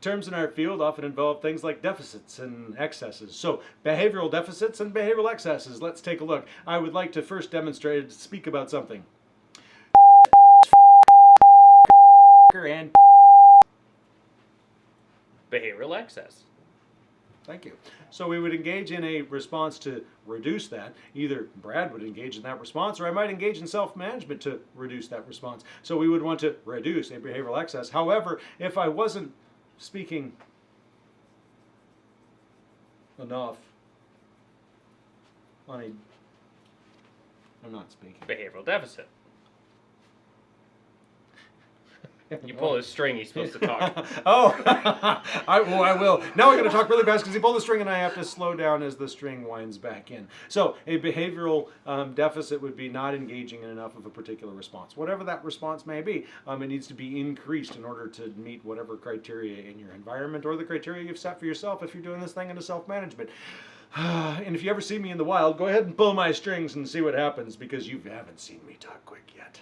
Terms in our field often involve things like deficits and excesses. So, behavioral deficits and behavioral excesses. Let's take a look. I would like to first demonstrate, speak about something. And Behavioral excess. Thank you. So we would engage in a response to reduce that. Either Brad would engage in that response, or I might engage in self-management to reduce that response. So we would want to reduce a behavioral excess. However, if I wasn't speaking enough on a, I'm not speaking. Behavioral deficit. You pull his string, he's supposed to talk. oh, I, well, I will. Now I'm going to talk really fast because he pulled the string and I have to slow down as the string winds back in. So a behavioral um, deficit would be not engaging in enough of a particular response. Whatever that response may be, um, it needs to be increased in order to meet whatever criteria in your environment or the criteria you've set for yourself if you're doing this thing into self-management. and if you ever see me in the wild, go ahead and pull my strings and see what happens because you haven't seen me talk quick yet.